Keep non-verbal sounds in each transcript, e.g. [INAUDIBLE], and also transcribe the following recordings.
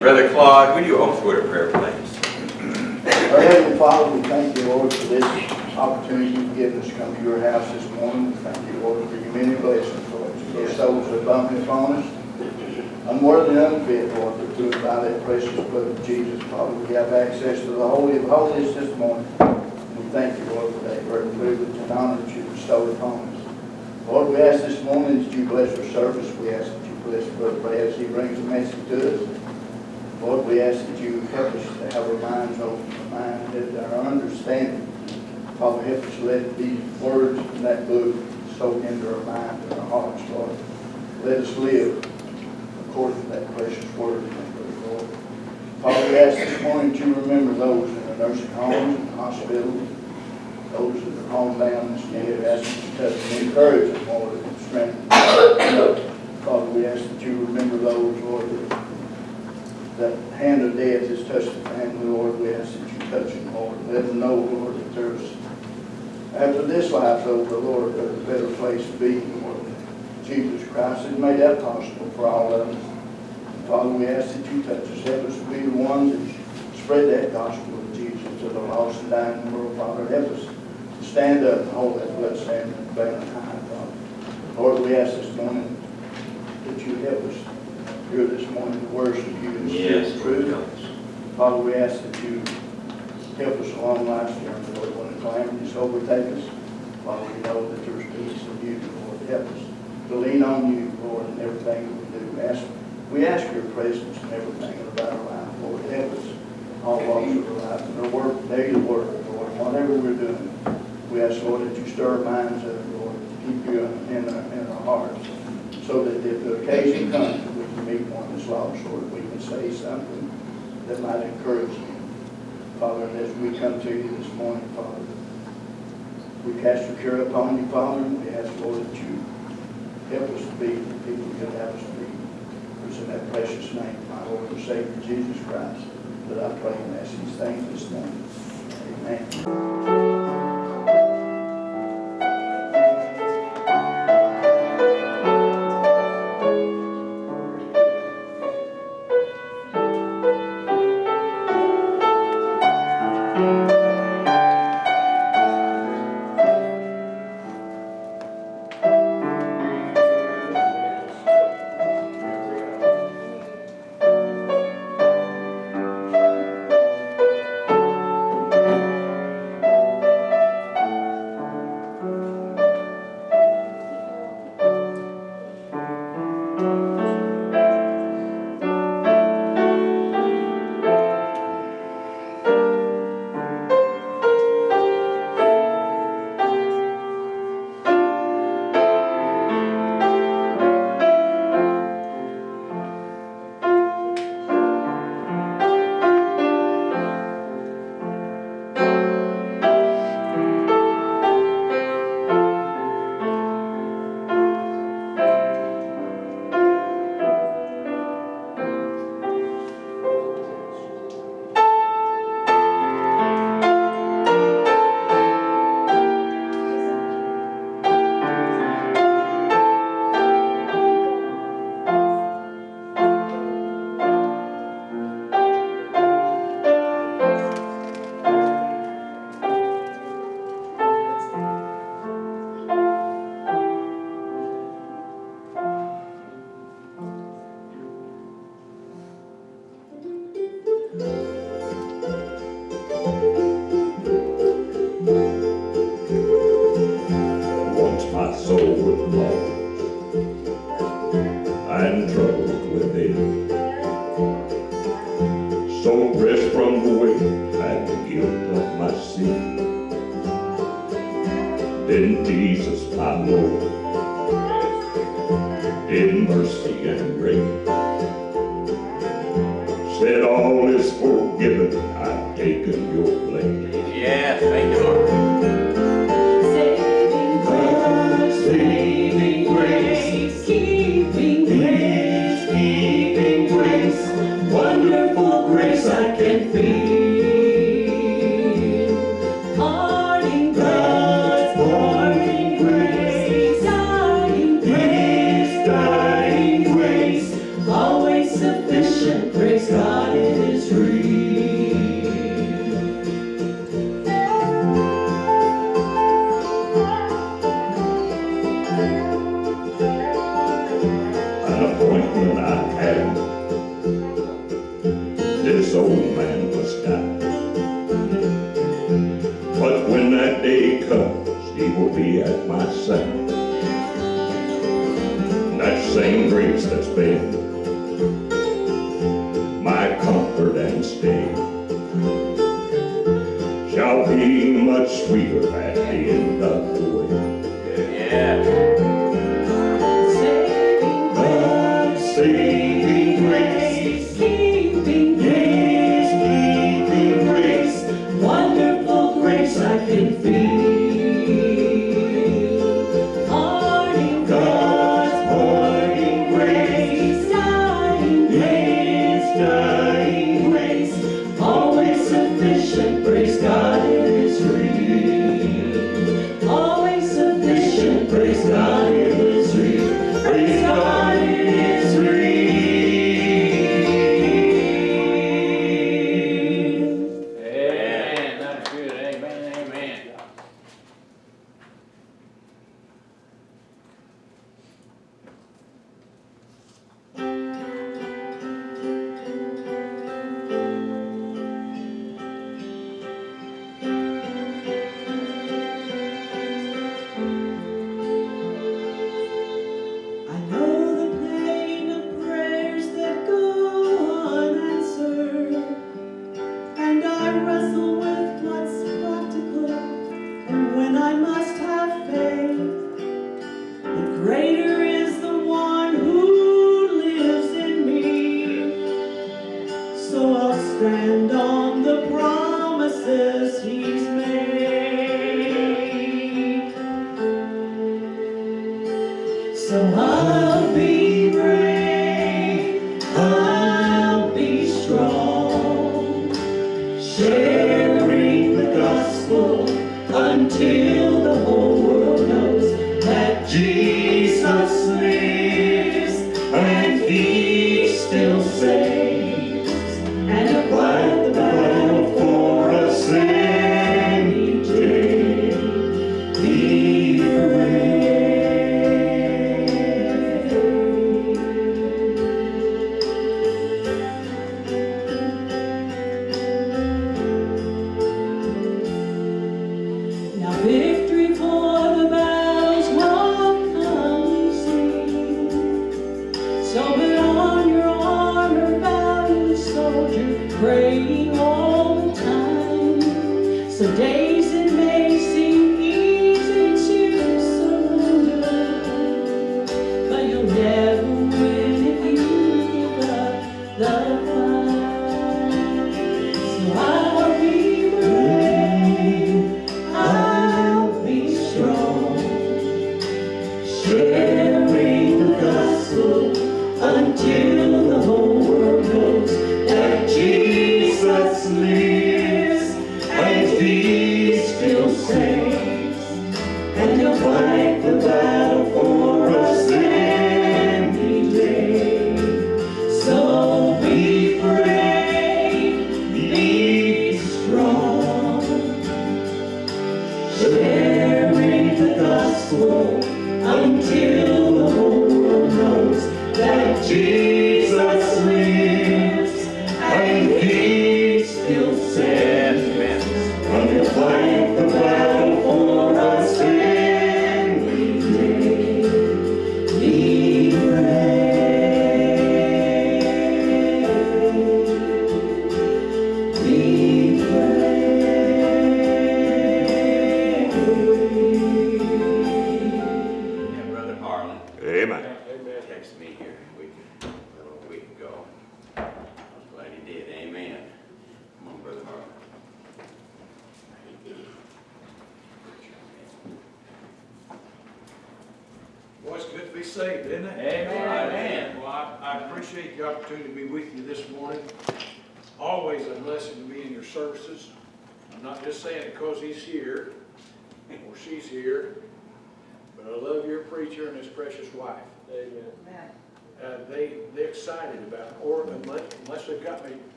Brother Claude, would you open with a prayer, please? Our Heavenly Father, we thank you, Lord, for this opportunity you've given us to come to your house this morning. We thank you, Lord, for your many blessings, Lord. Your souls are abundant upon us. Unworthy and unfit, Lord, but to us by that precious blood of Jesus, Father, we have access to the Holy of Holies this morning. We thank you, Lord, for that great privilege and honor that you bestowed upon us. Lord, we ask this morning that you bless our service. We ask that you bless Brother Brad as he brings a message to us. Lord, we ask that you help us to have our minds open, our mind, that our understanding. Father, help us let these words in that book soak into our mind and our hearts, Lord. Let us live according to that precious word, Lord. Father, we ask this morning you remember those in the nursing homes and hospitals, those that are homebound and scared, ask that you touch and encourage them, Lord, and strengthen them. Father, we ask that you remember those, Lord, that that hand of death has touched the family, Lord, we ask that you touch them, Lord. Let them know, Lord, that there's, after this life's over, Lord, there's a better place to be, Lord. Jesus Christ has made that possible for all of us. Father, we ask that you touch us, help us to be the ones that spread that gospel of Jesus to the lost and dying world, Father. Help us to stand up and hold that bloodstained banner high, Father. Lord, we ask this morning that you help us here this morning to worship you in spirit Yes, Lord truth. Father, we ask that you help us along life's journey, Lord, when the calamities overtake us. Father, we know that there's peace in you, Lord. Help us to lean on you, Lord, in everything that we do. We Ask, we ask your presence in everything about our life, Lord. Help us all walks of our life, and our work, daily work, Lord, whatever we're doing. We ask, Lord, that you stir our minds up, Lord, to keep you in our, in our hearts, so that if the occasion comes, meet one that's lost, Lord, we can say something that might encourage you. Father, as we come to you this morning, Father, we cast your care upon you, Father, and we ask, Lord, that you help us to be the people you'd have us to be. It's in that precious name, my Lord and Savior, Jesus Christ, that I pray and ask these things this morning. Amen.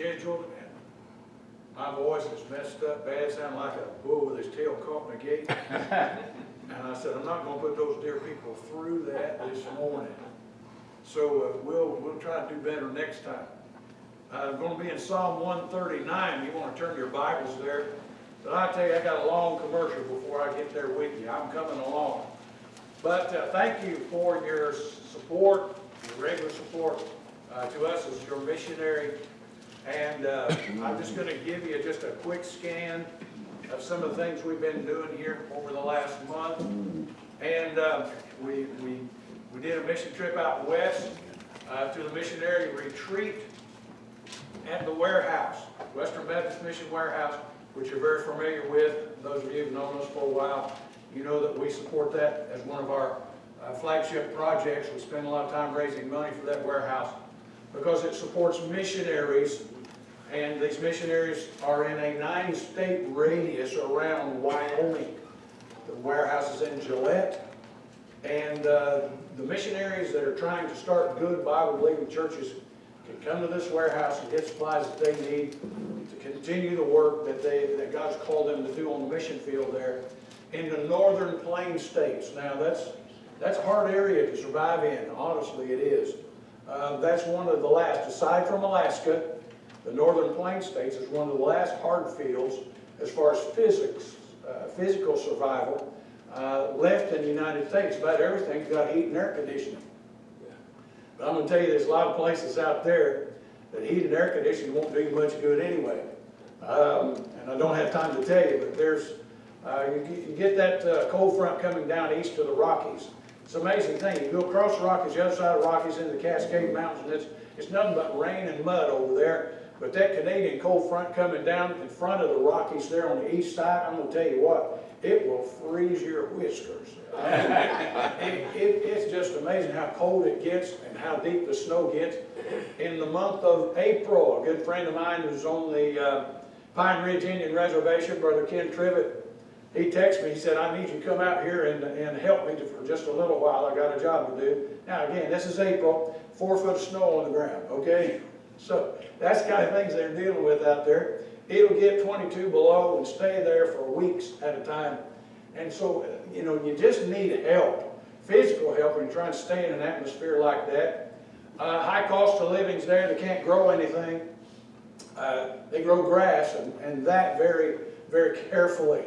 Scheduled and my voice is messed up bad, sound like a bull with his tail caught in a gate. [LAUGHS] And I said, I'm not gonna put those dear people through that this morning. So uh, we'll, we'll try to do better next time. Uh, gonna be in Psalm one thirty-nine, you wanna turn your Bibles there. But I tell you, I got a long commercial before I get there with you, I'm coming along. But uh, thank you for your support, your regular support uh, to us as your missionary. And uh, I'm just gonna give you just a quick scan of some of the things we've been doing here over the last month. And uh, we, we, we did a mission trip out west uh, to the missionary retreat at the warehouse, Western Baptist Mission Warehouse, which you're very familiar with. Those of you who've known us for a while, you know that we support that as one of our uh, flagship projects. We spend a lot of time raising money for that warehouse because it supports missionaries and these missionaries are in a nine-state radius around Wyoming. The warehouse is in Gillette. And uh, the missionaries that are trying to start good Bible-believing churches can come to this warehouse and get supplies that they need to continue the work that they, that God's called them to do on the mission field there in the northern plain states. Now, that's, that's a hard area to survive in, honestly, it is. Uh, That's one of the last, aside from Alaska, the northern plain states is one of the last hard fields as far as physics, uh, physical survival uh, left in the United States. About everything's got heat and air conditioning. But I'm gonna tell you, there's a lot of places out there that heat and air conditioning won't do you much good anyway. Um, and I don't have time to tell you, but there's, uh, you get, you get that uh, cold front coming down east to the Rockies. It's an amazing thing. You go across the Rockies, the other side of the Rockies into the Cascade Mountains, and it's, it's nothing but rain and mud over there. But that Canadian cold front coming down in front of the Rockies there on the east side, I'm gonna tell you what, it will freeze your whiskers. [LAUGHS] It, it, it's just amazing how cold it gets and how deep the snow gets. In the month of April, a good friend of mine who's on the uh, Pine Ridge Indian Reservation, Brother Ken Trivet, he texted me, he said, I need you to come out here and, and help me for just a little while, I got a job to do. Now, again, this is April, four foot of snow on the ground, okay? So, that's the kind of things they're dealing with out there. It'll get twenty-two below and stay there for weeks at a time. And so, you know, you just need help, physical help when you're trying to stay in an atmosphere like that. Uh, high cost of living's there, they can't grow anything. Uh, they grow grass and, and that very, very carefully.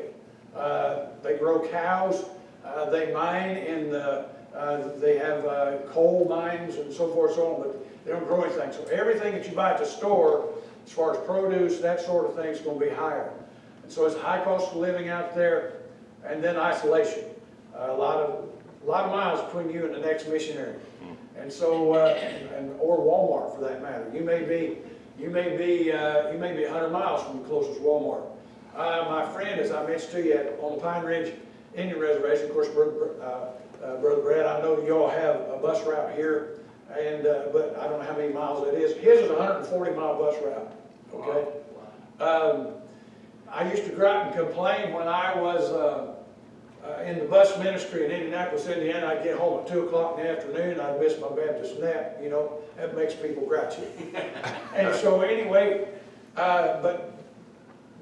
Uh, they grow cows, uh, they mine in the, uh, they have uh, coal mines and so forth, so on, but they don't grow anything. So everything that you buy at the store, as far as produce, that sort of thing, is going to be higher. And so it's a high cost of living out there, and then isolation. Uh, a lot of, a lot of miles between you and the next missionary. And so, uh, and, or Walmart for that matter. You may be, you may be, uh, you may be 100 miles from the closest Walmart. Uh, my friend, as I mentioned to you, at- on the Pine Ridge Indian Reservation, of course, Brother, uh, uh, Brother Brad, I know y'all have a bus route here, and, uh, but I don't know how many miles that is. His is a 140 mile bus route, okay? Um, I used to out and complain when I was, uh, uh, in the bus ministry in Indianapolis, Indiana, I'd get home at two o'clock in the afternoon, I'd miss my Baptist nap, you know, that makes people grouchy. [LAUGHS] And so anyway, uh, but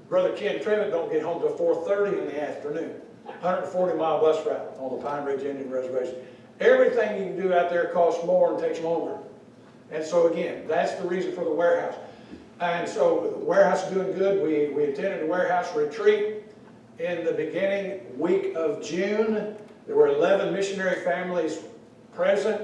Brother Ken Trevitt don't get home till four thirty in the afternoon. Hundred and forty mile bus route on the Pine Ridge Indian Reservation. Everything you can do out there costs more and takes longer. And so again, that's the reason for the warehouse. And so the warehouse is doing good. We, we attended a warehouse retreat in the beginning week of June. There were 11 missionary families present,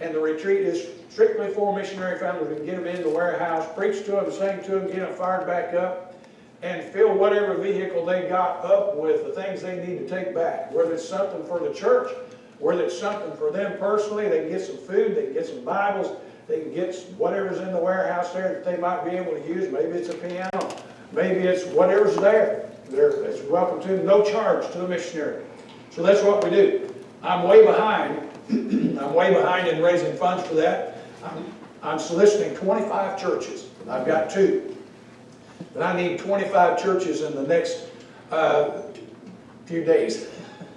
and the retreat is strictly for missionary families. We can get them in the warehouse, preach to them, sing to them, get them fired back up, and fill whatever vehicle they got up with the things they need to take back. Whether it's something for the church, whether it's something for them personally, they can get some food, they can get some Bibles, they can get whatever's in the warehouse there that they might be able to use. Maybe it's a piano, maybe it's whatever's there. They're, it's welcome to, no charge to the missionary. So that's what we do. I'm way behind. [CLEARS THROAT] I'm way behind in raising funds for that. I'm, I'm soliciting 25 churches. I've got two. But I need 25 churches in the next uh, few days,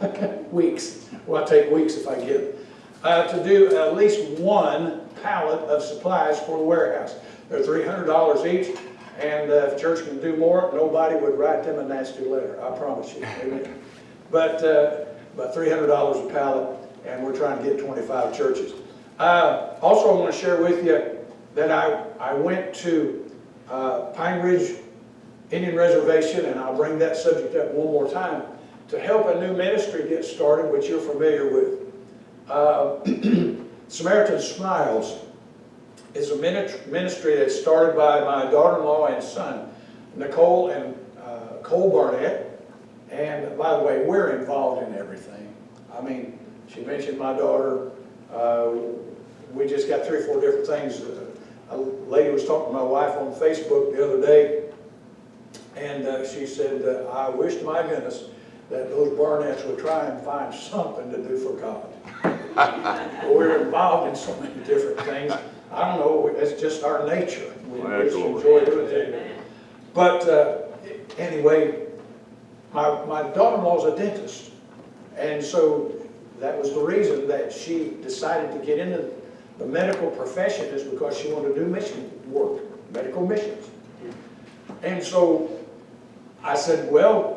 [LAUGHS] weeks. Well, I'll take weeks if I get. Uh, to do at least one pallet of supplies for the warehouse. They're three hundred dollars each, and uh, if church can do more, nobody would write them a nasty letter, I promise you. Amen. But, uh, but three hundred dollars a pallet, and we're trying to get twenty-five churches. Uh, also, I want to share with you that I, I went to uh, Pine Ridge Indian Reservation, and I'll bring that subject up one more time, to help a new ministry get started, which you're familiar with. Uh, [CLEARS THROAT] Samaritan Smiles is a minis- ministry that's started by my daughter-in-law and son, Nicole and uh, Cole Barnett. And by the way, we're involved in everything. I mean, she mentioned my daughter. Uh, we just got three or four different things. A lady was talking to my wife on Facebook the other day, and uh, she said, uh, I wish to my goodness that those Barnetts would try and find something to do for God. [LAUGHS] We're involved in so many different things. I don't know, it's just our nature. We Well, just enjoy doing things. But uh, anyway, my, my daughter-in-law's a dentist. And so that was the reason that she decided to get into the medical profession is because she wanted to do mission work, medical missions. And so I said, well,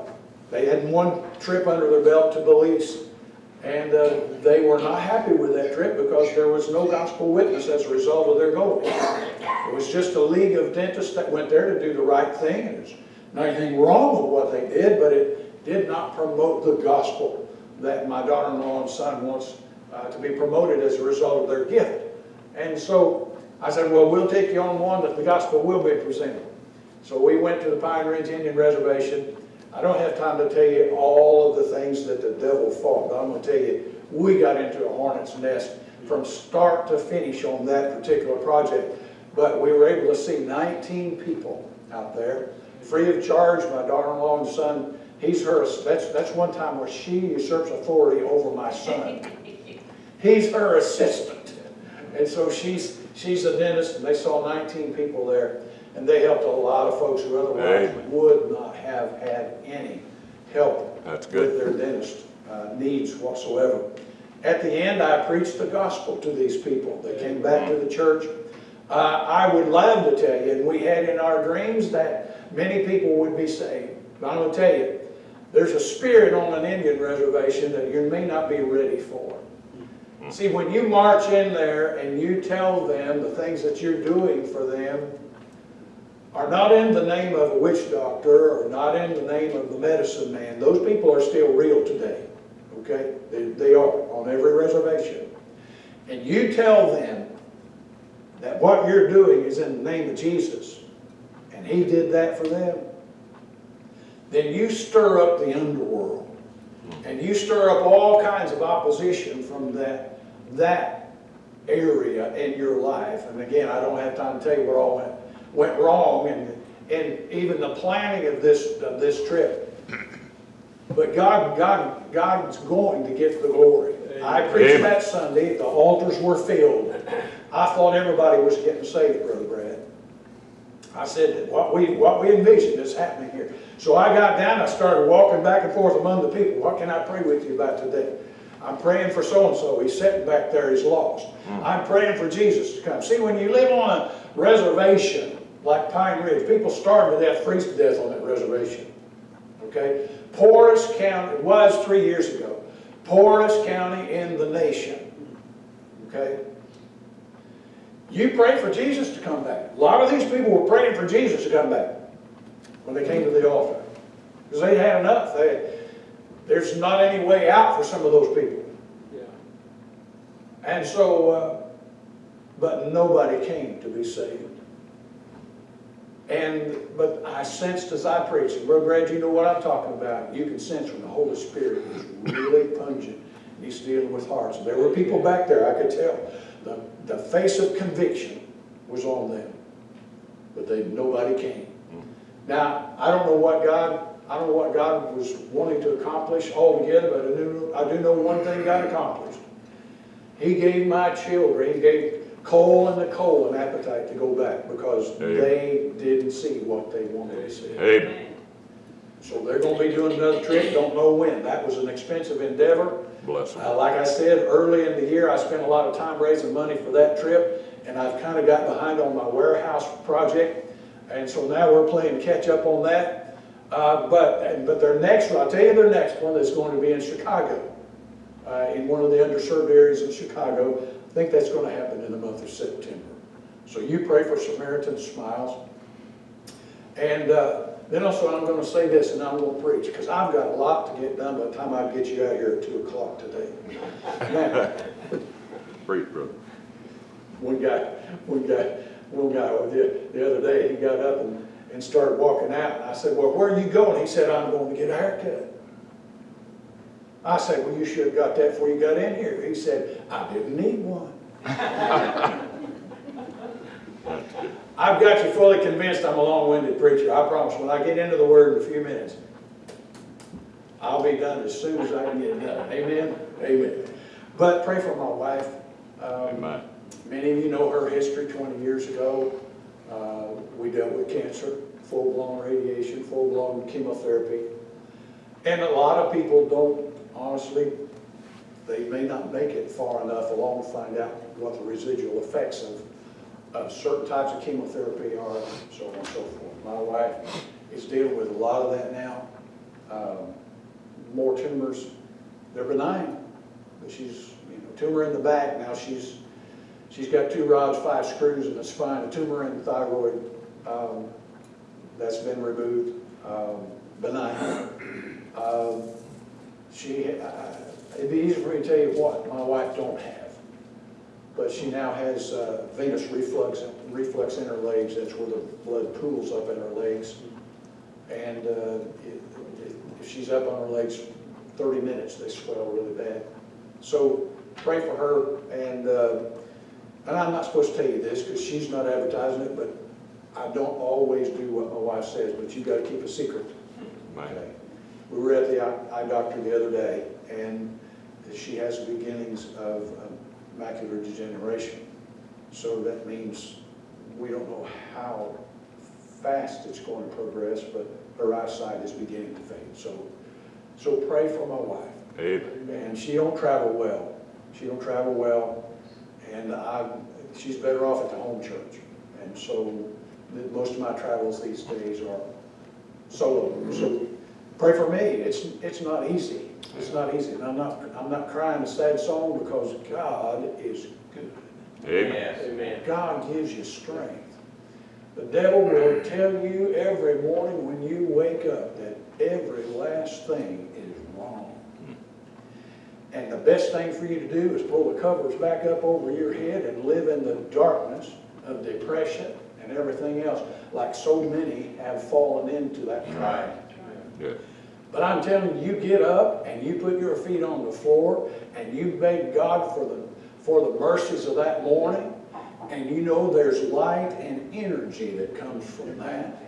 they had one trip under their belt to Belize. And uh, they were not happy with that trip because there was no gospel witness as a result of their going. It was just a league of dentists that went there to do the right thing. And there's not anything wrong with what they did, but it did not promote the gospel that my daughter-in-law and son wants uh, to be promoted as a result of their gift. And so I said, well, we'll take you on one that the gospel will be presented. So we went to the Pine Ridge Indian Reservation. I don't have time to tell you all of the things that the devil fought, but I'm going to tell you, we got into a hornet's nest from start to finish on that particular project. But we were able to see 19 people out there, free of charge. My daughter-in-law and son, he's her, that's, that's one time where she usurps authority over my son. [LAUGHS] He's her assistant. And so she's, she's a dentist, and they saw 19 people there, and they helped a lot of folks who otherwise Amen. would not have had any help That's good. with their dentist uh, needs whatsoever. At the end, I preached the gospel to these people. They came back to the church. Uh, I would love to tell you, and we had in our dreams that many people would be saved. But I'm going to tell you, there's a spirit on an Indian reservation that you may not be ready for. See, when you march in there and you tell them the things that you're doing for them are not in the name of a witch doctor or not in the name of the medicine man, those people are still real today, okay? They, they are on every reservation. And you tell them that what you're doing is in the name of Jesus, and he did that for them, then you stir up the underworld. And you stir up all kinds of opposition from that, that area in your life. And again, I don't have time to tell you what all went, went wrong and, and even the planning of this, of this trip. But God, God, God's going to get the glory. I preached Amen. that Sunday, the altars were filled. I thought everybody was getting saved, Brother Brad. I said that what we, what we envisioned is happening here. So I got down, I started walking back and forth among the people. What can I pray with you about today? I'm praying for so-and-so. He's sitting back there, he's lost. Hmm. I'm praying for Jesus to come. See, when you live on a reservation like Pine Ridge, people starve to death, freeze to death on that reservation. Okay? Poorest county, it was three years ago, poorest county in the nation. Okay? You prayed for Jesus to come back. A lot of these people were praying for Jesus to come back when they came to the altar. Because they had enough. They, there's not any way out for some of those people. Yeah. And so, uh, but nobody came to be saved. And, but I sensed as I preached, and Brother Brad, you know what I'm talking about. You can sense when the Holy Spirit is really pungent. He's dealing with hearts. There were people back there, I could tell. The, the face of conviction was on them. But they, nobody came. Now, I don't know what God, I don't know what God was wanting to accomplish altogether, but I do, I do know one thing God accomplished. He gave my children, he gave Cole and Nicole an appetite to go back because Amen. they didn't see what they wanted to see. Amen. So they're gonna be doing another trip, don't know when. That was an expensive endeavor. Bless them. Uh, like I said, early in the year, I spent a lot of time raising money for that trip, and I've kind of got behind on my warehouse project, and so now we're playing catch up on that. Uh, but, and- but their next one, I'll tell you their next one is going to be in Chicago, uh, in one of the underserved areas in Chicago. I think that's going to happen in the month of September. So you pray for Samaritan Smiles. And uh, then also I'm going to say this, and I'm going to preach, because I've got a lot to get done by the time I get you out here at 2 o'clock today. Now, [LAUGHS] Preach, brother. one guy, one guy, one guy the, the other day, he got up and, and started walking out, and I said, well, where are you going? He said, I'm going to get a haircut. I said, well, you should have got that before you got in here. He said, I didn't need one. [LAUGHS] I've got you fully convinced I'm a long-winded preacher. I promise, when I get into the word in a few minutes, I'll be done as soon as I can get done. Amen? Amen. But pray for my wife. Um, Amen. Many of you know her history 20 years ago. Uh, We dealt with cancer, full-blown radiation, full-blown chemotherapy. And a lot of people don't, honestly, they may not make it far enough along to find out what the residual effects of, of certain types of chemotherapy are, so on and so forth. My wife is dealing with a lot of that now. Um, More tumors, they're benign, but she's, you know, tumor in the back, now she's, she's got two rods, five screws in the spine, a tumor in the thyroid, um, that's been removed, um, benign. Um, She, uh, it'd be easy for me to tell you what my wife don't have, but she now has uh, venous reflux, reflux in her legs, that's where the blood pools up in her legs. And uh, it- it- if she's up on her legs thirty minutes, they swell really bad. So pray for her, and, uh, and I'm not supposed to tell you this, because she's not advertising it, but I don't always do what my wife says, but you gotta keep a secret. Okay. We were at the eye doctor the other day, and she has the beginnings of um, macular degeneration. So that means we don't know how fast it's going to progress, but her eyesight is beginning to fade. So, so pray for my wife. Amen. And she don't travel well. She don't travel well, and I, she's better off at the home church. And so, most of my travels these days are solo. So, pray for me. It's, it's not easy. It's not easy. And I'm not, I'm not crying a sad song because God is good. Amen. Amen. God gives you strength. The devil will tell you every morning when you wake up that every last thing is wrong. And the best thing for you to do is pull the covers back up over your head and live in the darkness of depression and everything else, like so many have fallen into that trap. Yeah. But I'm telling you, you get up and you put your feet on the floor and you beg God for the, for the mercies of that morning. And you know there's light and energy that comes from that.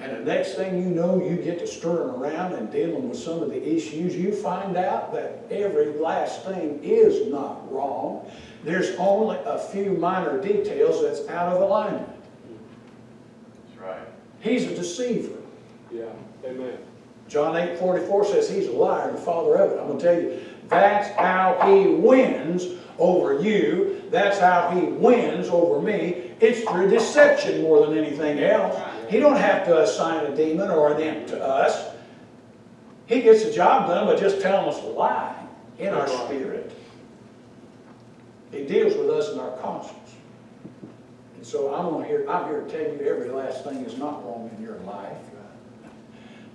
And the next thing you know, you get to stirring around and dealing with some of the issues. You find out that every last thing is not wrong. There's only a few minor details that's out of alignment. That's right. He's a deceiver. Yeah, amen. John 8, 44 says he's a liar and the father of it. I'm gonna tell you, that's how he wins over you. That's how he wins over me. It's through deception more than anything else. He don't have to assign a demon or an imp to us. He gets the job done by just telling us a lie in our spirit. He deals with us in our conscience. And so I'm here, I'm here to tell you every last thing is not wrong in your life.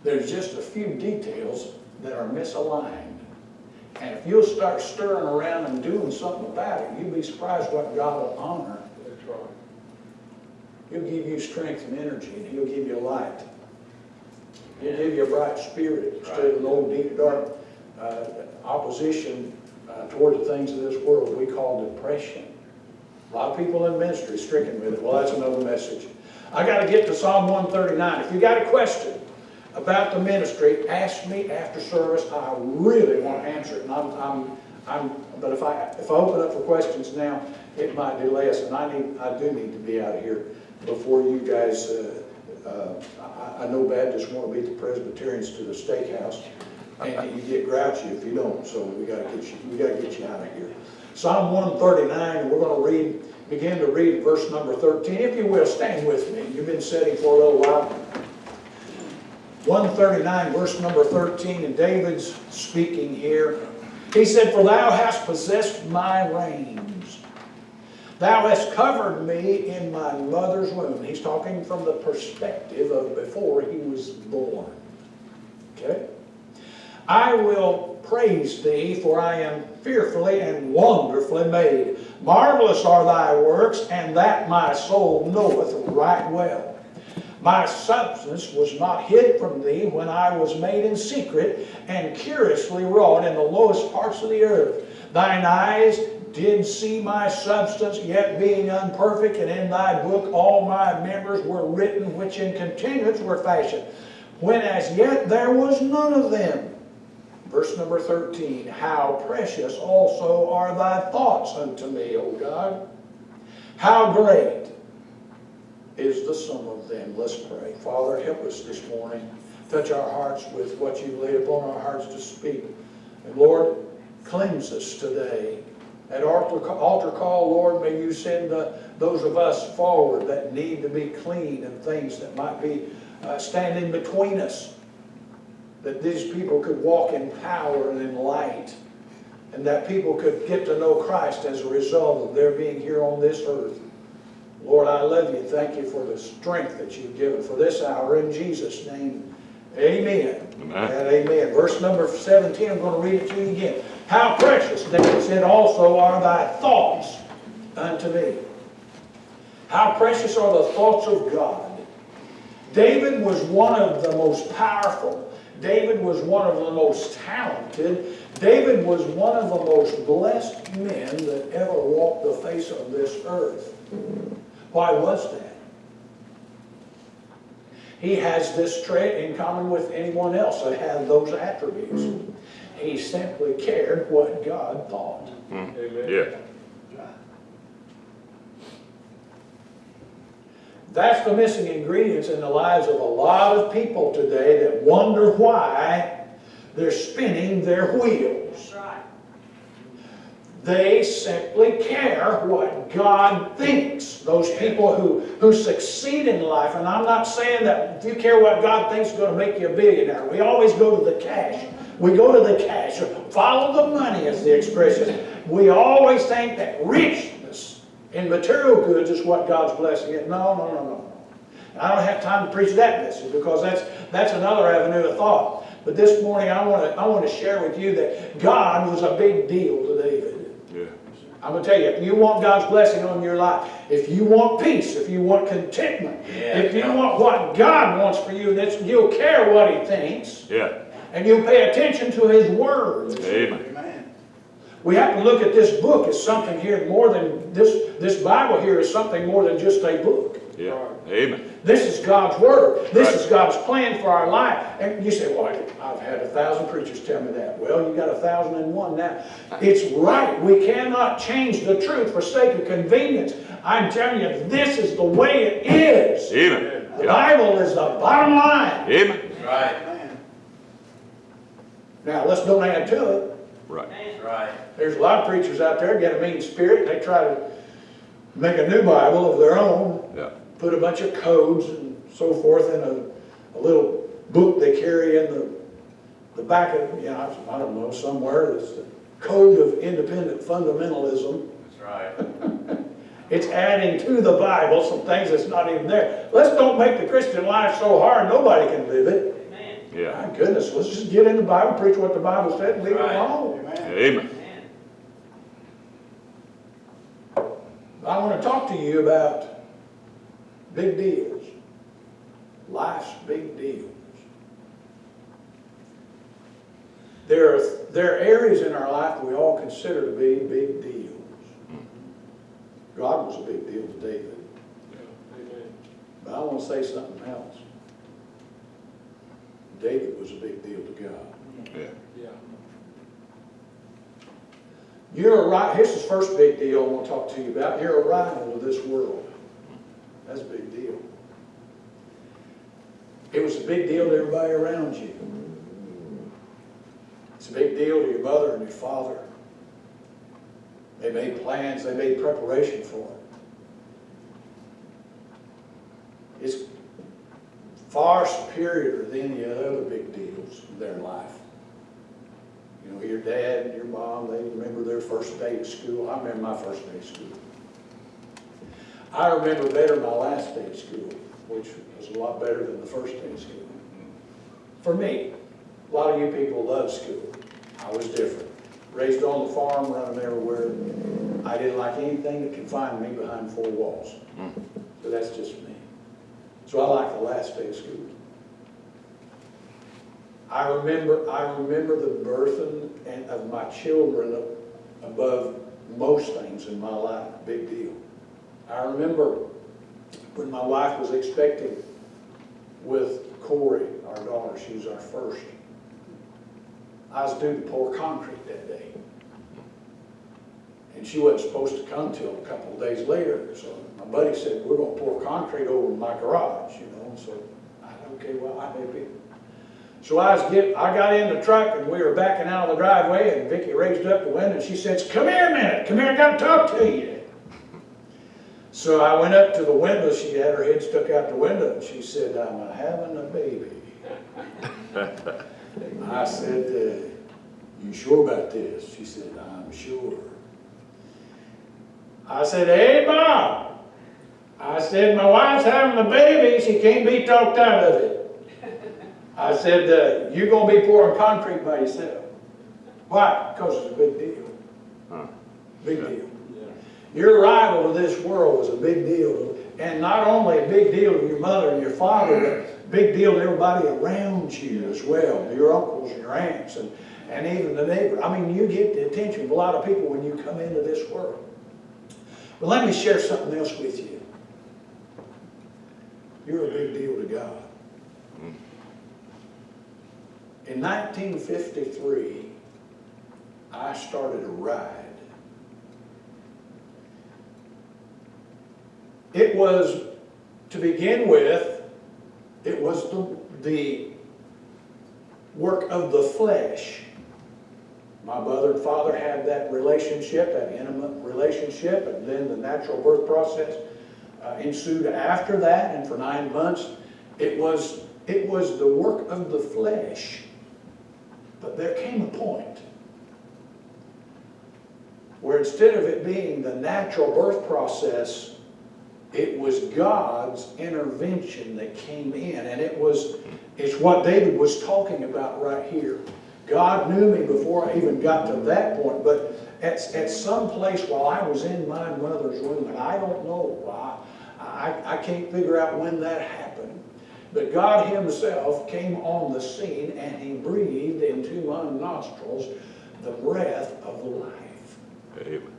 There's just a few details that are misaligned. And if you'll start stirring around and doing something about it, you'll be surprised what God will honor. That's right. He'll give you strength and energy, and he'll give you light. He'll give you a bright spirit instead of an old deep dark uh, opposition uh, toward the things of this world we call depression. A lot of people in ministry stricken with it. Well, that's another message. I got to get to Psalm 139. If you got a question about the ministry, ask me after service. I really want to answer it. And I'm, I'm, I'm, but if I, if I open up for questions now, it might delay us, and I need, I do need to be out of here before you guys, uh, uh, I, I know Baptists want to beat the Presbyterians to the steakhouse, and you get grouchy if you don't, so we gotta get you, we gotta get you out of here. Psalm one thirty-nine, we're gonna read begin to read verse number 13. If you will, stand with me. You've been sitting for a little while. 139, verse number 13, and David's speaking here. He said, For thou hast possessed my reins. Thou hast covered me in my mother's womb. He's talking from the perspective of before he was born. Okay? I will praise thee, for I am fearfully and wonderfully made. Marvelous are thy works, and that my soul knoweth right well. My substance was not hid from thee when I was made in secret and curiously wrought in the lowest parts of the earth. Thine eyes did see my substance, yet being unperfect, and in thy book all my members were written, which in continuance were fashioned, when as yet there was none of them. Verse number 13, How precious also are thy thoughts unto me, O God. How great is the sum of them. Let's pray. Father, help us this morning. Touch our hearts with what you laid upon our hearts to speak. And Lord, cleanse us today. At altar, altar call, Lord, may you send uh, those of us forward that need to be clean and things that might be uh, standing between us. That these people could walk in power and in light. And that people could get to know Christ as a result of their being here on this earth. Lord, I love you. Thank you for the strength that you've given for this hour. In Jesus' name, amen. Amen. And amen. Verse number 17, I'm going to read it to you again. How precious, David said, also are thy thoughts unto me. How precious are the thoughts of God. David was one of the most powerful. David was one of the most talented. David was one of the most blessed men that ever walked the face of this earth. Why was that? He has this trait in common with anyone else that had those attributes. He simply cared what God thought. Mm-hmm. Yeah. That's the missing ingredients in the lives of a lot of people today that wonder why they're spinning their wheels. They simply care what God thinks. Those people who, who succeed in life, and I'm not saying that if you care what God thinks is going to make you a billionaire. We always go to the cash. We go to the cash. Follow the money, as the expression. We always think that richness in material goods is what God's blessing it. No, no, no, no. I don't have time to preach that message because that's, that's another avenue of thought. But this morning I want to I want to share with you that God was a big deal. I'm going to tell you, if you want God's blessing on your life, if you want peace, if you want contentment, Yeah. if you want what God wants for you, that's, you'll care what He thinks, Yeah. and you'll pay attention to His words. Amen. Amen. We have to look at this book as something here more than, this, this Bible here is something more than just a book. Yeah. Amen. This is God's Word. This Right. is God's plan for our life. And you say, well, I've had a thousand preachers tell me that. Well, you got a thousand and one now. It's right. We cannot change the truth for sake of convenience. I'm telling you, this is the way it is. Amen. The Yeah. Bible is the bottom line. Amen. Right, Now, let's don't add to it. Right. right. There's a lot of preachers out there get a mean spirit. They try to make a new Bible of their own. Yeah. Put a bunch of codes and so forth in a, a little book they carry in the, the back of, you know, I don't know, somewhere, it's the Code of Independent Fundamentalism. That's right. [LAUGHS] It's adding to the Bible some things that's not even there. Let's don't make the Christian life so hard nobody can live it. Yeah. My goodness, let's just get in the Bible, preach what the Bible said, and leave it alone. Amen. Amen. I want to talk to you about big deals. Life's big deals. There are, there are areas in our life we all consider to be big deals. God was a big deal to David. But I want to say something else. David was a big deal to God. Yeah. yeah. You're a right. Here's the first big deal I want to talk to you about. You're a rival to this world. That's a big deal. It was a big deal to everybody around you. It's a big deal to your mother and your father. They made plans, they made preparation for it. It's far superior than any other big deals in their life. You know, your dad and your mom, they remember their first day at school. I remember my first day at school. I remember better my last day of school, which was a lot better than the first day of school. For me, a lot of you people love school. I was different. Raised on the farm, running everywhere. I didn't like anything that confined me behind four walls. But that's just me. So I like the last day of school. I remember, I remember the birthing and of my children above most things in my life, big deal. I remember when my wife was expecting with Corey, our daughter, she was our first. I was due to pour concrete that day. And she wasn't supposed to come till a couple of days later, so my buddy said, we're gonna pour concrete over my garage, you know, and so I said, okay, well, I may be. So I was get, I got in the truck and we were backing out of the driveway and Vicki raised up the window and she says, come here a minute, come here, I gotta talk to you. So I went up to the window, she had her head stuck out the window and she said, I'm having a baby. [LAUGHS] I said, uh, you sure about this? She said, I'm sure. I said, hey, Bob. I said, my wife's having a baby, she can't be talked out of it. I said, uh, you're gonna be pouring concrete by yourself. Why? Because it's a big deal. Huh. Big deal. Your arrival to this world was a big deal, and not only a big deal to your mother and your father, but a big deal to everybody around you as well, your uncles and your aunts, and, and even the neighbor. I mean, you get the attention of a lot of people when you come into this world. But let me share something else with you. You're a big deal to God. In 1953, I started a ride. It was, to begin with, it was the, the work of the flesh. My mother and father had that relationship, that intimate relationship, and then the natural birth process uh, ensued after that, and for nine months, it was, it was the work of the flesh. But there came a point where instead of it being the natural birth process, it was God's intervention that came in. And it was, it's what David was talking about right here. God knew me before I even got to that point, but at, at some place while I was in my mother's womb, and I don't know why, I, I can't figure out when that happened, but God himself came on the scene and he breathed into my nostrils the breath of life. Amen.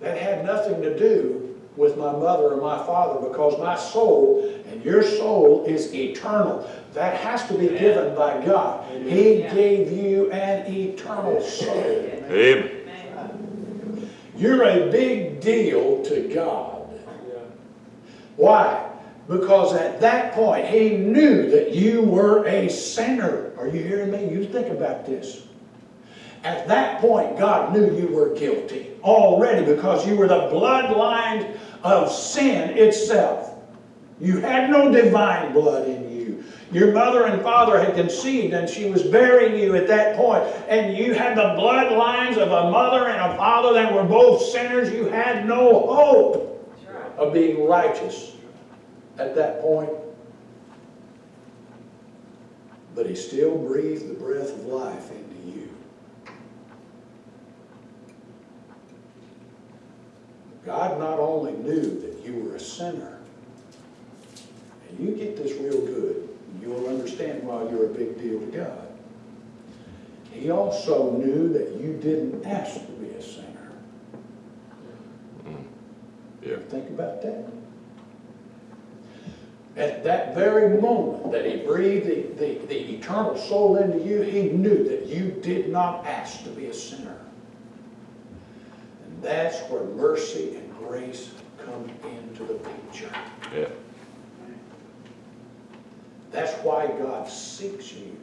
That had nothing to do with my mother or my father because my soul and your soul is eternal. That has to be given by God. He gave you an eternal soul. Amen. You're a big deal to God. Why? Because at that point, He knew that you were a sinner. Are you hearing me? You think about this. At that point, God knew you were guilty already because you were the bloodline of sin itself. You had no divine blood in you. Your mother and father had conceived and she was bearing you at that point. and you had the bloodlines of a mother and a father that were both sinners. You had no hope of being righteous at that point. But he still breathed the breath of life into you. God not only knew that you were a sinner, and you get this real good, you'll understand why you're a big deal to God. He also knew that you didn't ask to be a sinner. Mm. Yeah. Think about that. At that very moment that he breathed the, the, the eternal soul into you, he knew that you did not ask to be a sinner. That's where mercy and grace come into the picture. Yeah. That's why God seeks you.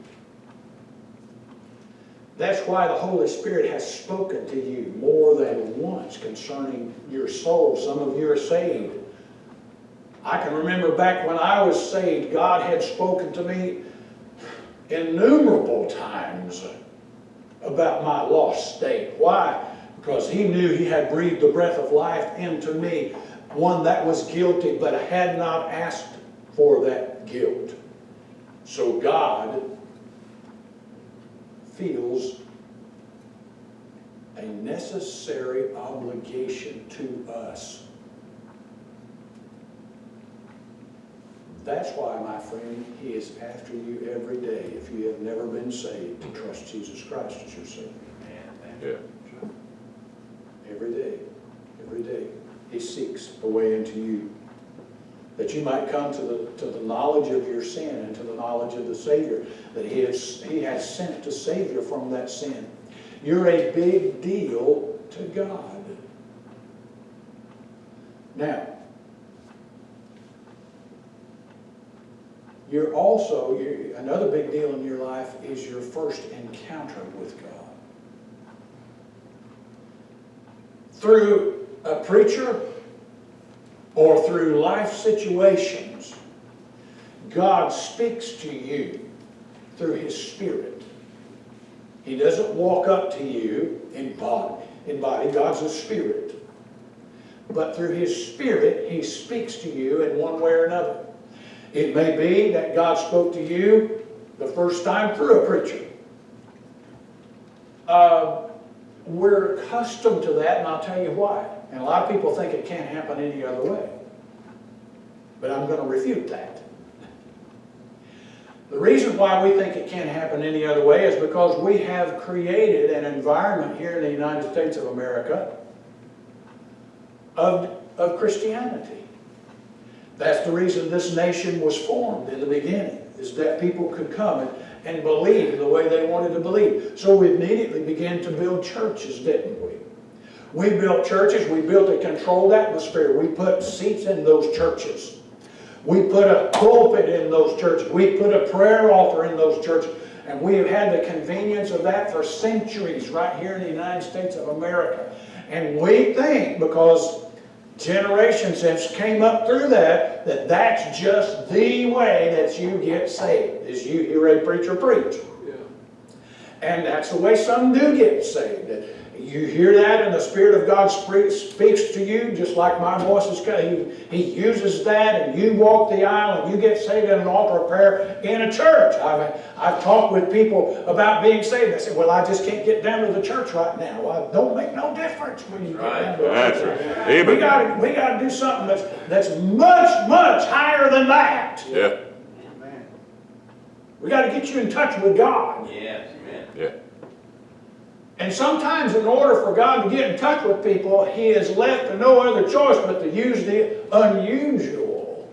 That's why the Holy Spirit has spoken to you more than once concerning your soul. Some of you are saved. I can remember back when I was saved, God had spoken to me innumerable times about my lost state. Why? Because He knew He had breathed the breath of life into me, one that was guilty but had not asked for that guilt. So God feels a necessary obligation to us. That's why, my friend, He is after you every day if you have never been saved to trust Jesus Christ as your Savior. Amen. Yeah. Every day, every day, He seeks a way into you. That you might come to the, to the knowledge of your sin and to the knowledge of the Savior, that He has, he has sent to save you from that sin. You're a big deal to God. Now, you're also, you another big deal in your life is your first encounter with God. through a preacher or through life situations, God speaks to you through His Spirit. He doesn't walk up to you in body. God's a spirit. But through His Spirit, He speaks to you in one way or another. It may be that God spoke to you the first time through a preacher. Uh, we're accustomed to that, and I'll tell you why. And a lot of people think it can't happen any other way. But I'm going to refute that. The reason why we think it can't happen any other way is because we have created an environment here in the United States of America of, of Christianity. That's the reason this nation was formed in the beginning, is that people could come and, and believe the way they wanted to believe. So we immediately began to build churches, didn't we? Built churches, we built a controlled atmosphere. We put seats in those churches. We put a pulpit in those churches. We put a prayer altar in those churches. And we have had the convenience of that for centuries right here in the United States of America. And we think, because generations have came up through that, that that's just the way that you get saved, is you hear a preacher preach. And that's the way some do get saved. You hear that and the Spirit of God speaks to you just like my voice is coming. He, he uses that and you walk the aisle and you get saved in an altar of prayer in a church. I've, I've talked with people about being saved. They say, well, I just can't get down to the church right now. Well, it don't make no difference when you get down to the That's church. right. We got we to do something that's, that's much, much higher than that. Yeah, We got to get you in touch with God. Yes, amen. yeah. And sometimes in order for God to get in touch with people, He has left no other choice but to use the unusual.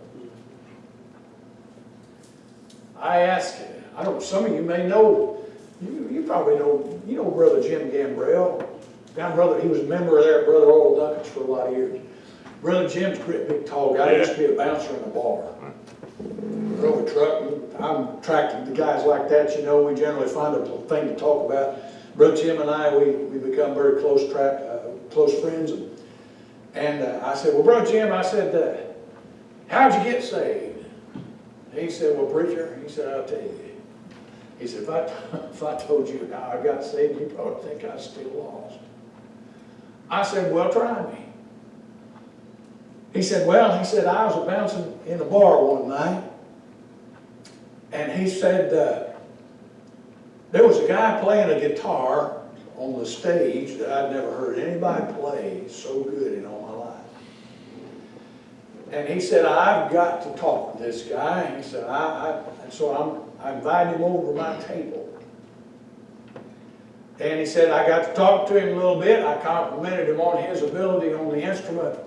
I ask, I don't, some of you may know, you, you probably know, you know Brother Jim Gambrell. Down brother, he was a member there at Brother Oral Duncan's for a lot of years. Brother Jim's a great big tall guy, he used to be a bouncer in a bar. Drove a truck, I'm attracted to guys like that, you know, we generally find a thing to talk about. Brother Jim and I, we, we become very close track, uh, close friends. And, and uh, I said, well, Brother Jim, I said, uh, how'd you get saved? He said, well, preacher, he said, I'll tell you. He said, if I, [LAUGHS] if I told you how I got saved, you'd probably think I was still lost. I said, well, try me. He said, well, he said, I was bouncing in a bar one night, and he said, uh, there was a guy playing a guitar on the stage that I'd never heard anybody play so good in all my life. And he said, I've got to talk to this guy. And He said, I, I, and so I'm, I invited him over to my table. And he said, I got to talk to him a little bit. I complimented him on his ability on the instrument.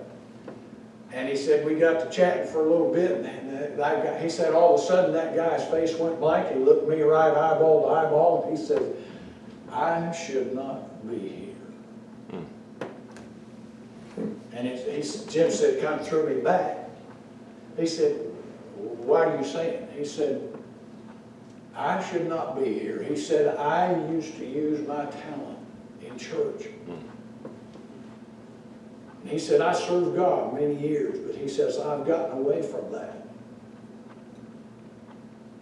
And he said, we got to chatting for a little bit, and that guy, he said, all of a sudden, that guy's face went blank. He looked me right eyeball to eyeball, and he said, I should not be here. Hmm. And it, he, said- Jim said, kind of threw me back. He said, why are you saying? He said, I should not be here. He said, I used to use my talent in church. Hmm. And He said, I served God many years, but he says, I've gotten away from that.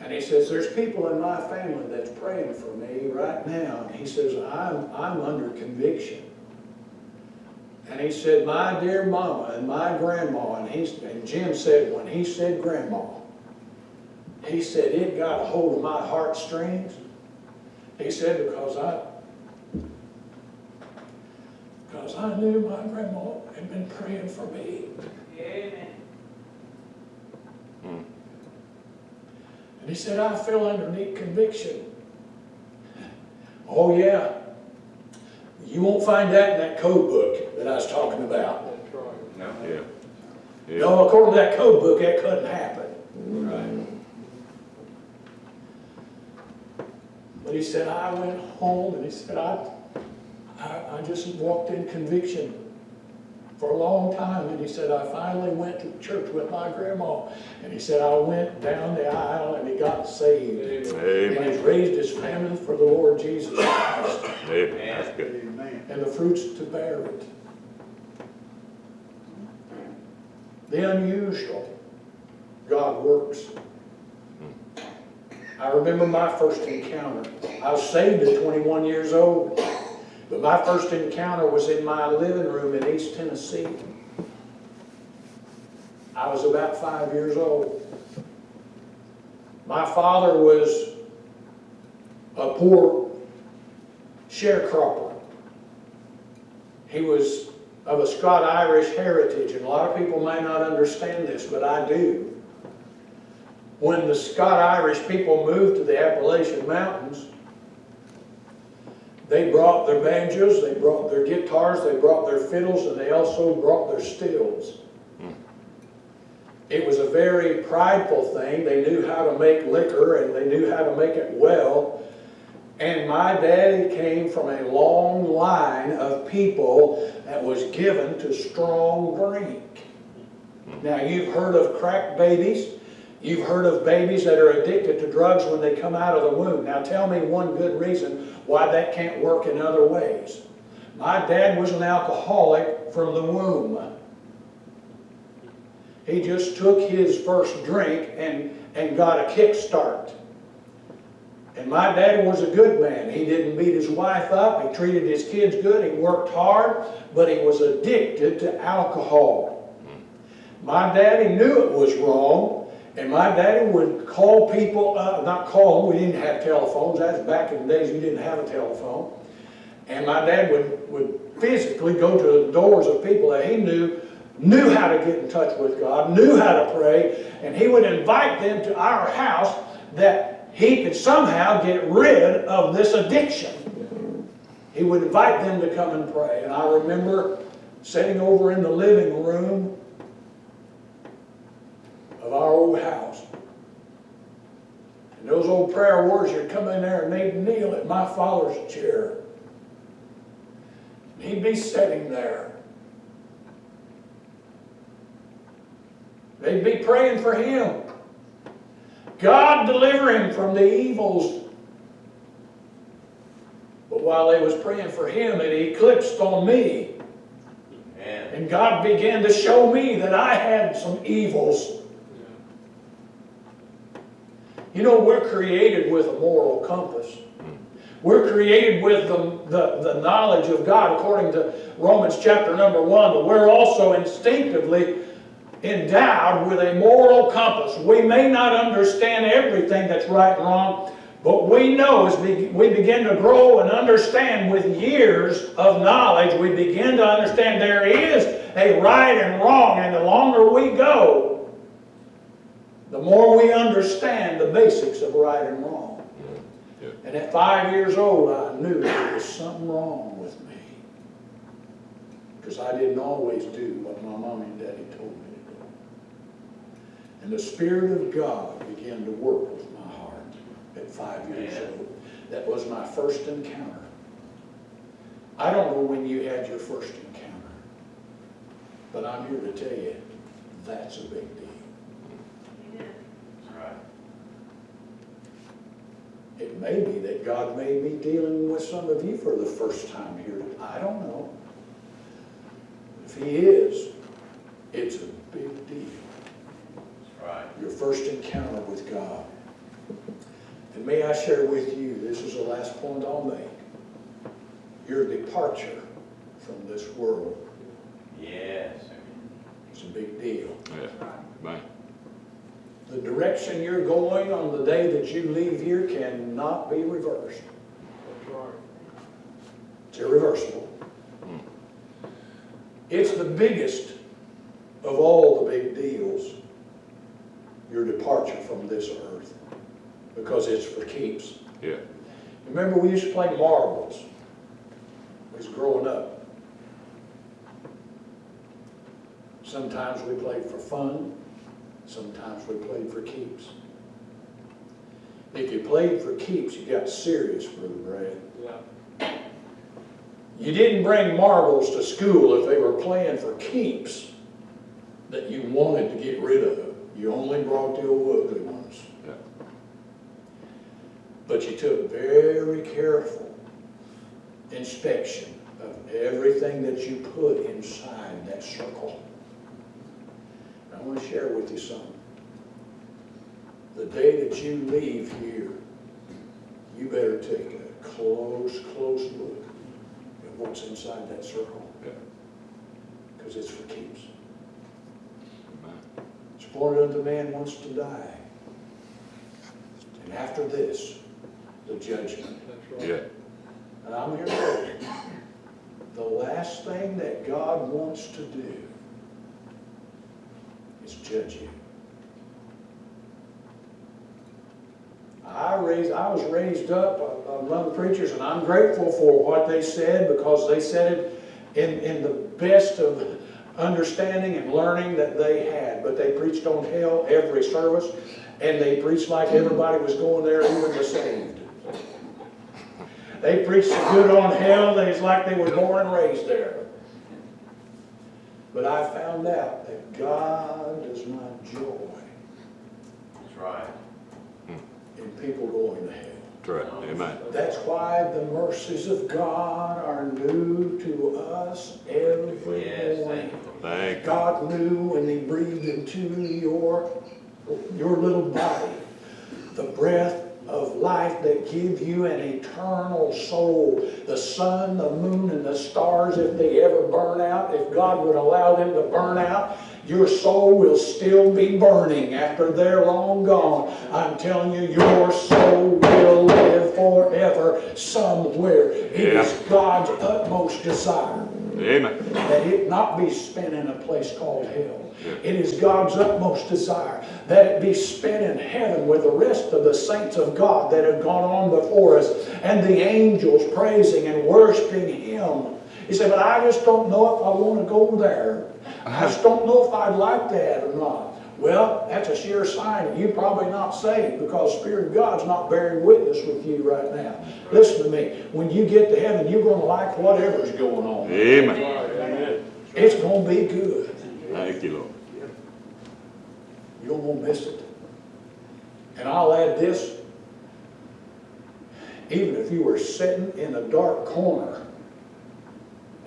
And he says, there's people in my family that's praying for me right now. And he says, I'm, I'm under conviction. And he said, my dear mama and my grandma, and he's, and Jim said, when he said grandma, he said, it got a hold of my heartstrings. He said, because I, because I knew my grandma had been praying for me. Amen. And he said, I feel underneath conviction. Oh, yeah. You won't find that in that code book that I was talking about. No. Yeah. Yeah. No, according to that code book, that couldn't happen. Right. But he said, I went home and he said, I, I, I just walked in conviction for a long time. And he said, I finally went to church with my grandma. And he said, I went down the aisle and he got saved. And Amen. he's raised his family for the Lord Jesus Christ. Amen. That's good. Amen. and the fruits to bear it. The unusual, God works. I remember my first encounter. I was saved at 21 years old, but my first encounter was in my living room in East Tennessee. I was about five years old. My father was a poor sharecropper. He was of a Scot-Irish heritage, and a lot of people may not understand this, but I do. When the Scot-Irish people moved to the Appalachian Mountains, they brought their banjos, they brought their guitars, they brought their fiddles, and they also brought their stills. Hmm. It was a very prideful thing. They knew how to make liquor, and they knew how to make it well. And my daddy came from a long line of people that was given to strong drink. Hmm. Now, you've heard of crack babies. You've heard of babies that are addicted to drugs when they come out of the womb. Now, tell me one good reason why that can't work in other ways. My dad was an alcoholic from the womb. He just took his first drink and, and got a kickstart. And my dad was a good man. He didn't beat his wife up. He treated his kids good. He worked hard, but he was addicted to alcohol. Hmm. My daddy knew it was wrong, and my daddy would call people, uh, not call them, we didn't have telephones. That's back in the days you didn't have a telephone. And my dad would, would physically go to the doors of people that he knew, knew how to get in touch with God, knew how to pray, and he would invite them to our house that he could somehow get rid of this addiction. He would invite them to come and pray. And I remember sitting over in the living room of our old house. And those old prayer warriors would come in there and they'd kneel at my father's chair. And he'd be sitting there. They'd be praying for him. God deliver him from the evils. But while they was praying for him, it eclipsed on me. And And God began to show me that I had some evils. You know, we're created with a moral compass. We're created with the, the, the knowledge of God according to Romans chapter number one, but we're also instinctively endowed with a moral compass. We may not understand everything that's right and wrong, but we know as we begin to grow and understand with years of knowledge, we begin to understand there is a right and wrong, and the longer we go, the more we understand the basics of right and wrong. Yeah. And at five years old, I knew there was something wrong with me. Because I didn't always do what my mom and daddy told me to do. And the Spirit of God began to work with my heart at five years Amen. old. That was my first encounter. I don't know when you had your first encounter, but I'm here to tell you, that's a big deal. that's right. It may be that God may be dealing with some of you for the first time here. I don't know. If he is, it's a big deal. Right. Your first encounter with God. And may I share with you, this is the last point I'll make. Your departure from this world Yes. It's a big deal. Yeah. Man. The direction you're going on the day that you leave here cannot be reversed. That's right. It's irreversible. It's the biggest of all the big deals, your departure from this earth, because it's for keeps. Yeah. Remember, we used to play marbles. We was growing up. Sometimes we played for fun, sometimes we played for keeps. If you played for keeps, you got serious, Brother Brad. You didn't bring marbles to school if they were playing for keeps that you wanted to get rid of. You only brought the old ugly ones. Yeah. But you took very careful inspection of everything that you put inside that circle. And I want to share with you something. The day that you leave here, you better take a close, close look at what's inside that circle. Yeah. Because it's for keeps. Man. It's appointed unto man wants to die. And after this, the judgment. Right. Yeah. And I'm here to tell you, the last thing that God wants to do is judge you. I raised, I was raised up among preachers, and I'm grateful for what they said because they said it in, in the best of understanding and learning that they had. But they preached on hell every service, and they preached like everybody was going there, even the saved. They preached good on hell that it's like they were born and raised there. But I found out that God does not joy That's right. in people going to hell. That's right. Amen. That's why the mercies of God are new to us every Yes, morning. thank. Thank you. God knew when He breathed into your, your little body the breath of life that give you an eternal soul. The sun, the moon, and the stars, if they ever burn out, if God would allow them to burn out, your soul will still be burning after they're long gone. I'm telling you, your soul will live forever somewhere. It is Yeah. God's utmost desire Amen. that it not be spent in a place called hell. It is God's utmost desire that it be spent in heaven with the rest of the saints of God that have gone on before us and the angels praising and worshiping Him. He said, but I just don't know if I want to go there. I uh-huh. just don't know if I'd like that or not. Well, that's a sure sign that you're probably not saved because the Spirit of God's not bearing witness with you right now. Listen to me. When you get to heaven, you're going to like whatever's going on. Amen. It's going to be good. Thank you, Lord. You don't miss it. And I'll add this. Even if you were sitting in a dark corner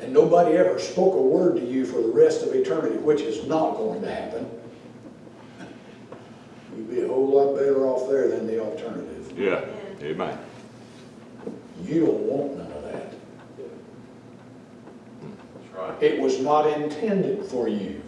and nobody ever spoke a word to you for the rest of eternity, which is not going to happen, you'd be a whole lot better off there than the alternative. Yeah. Amen. You don't want none of that. That's right. It was not intended for you.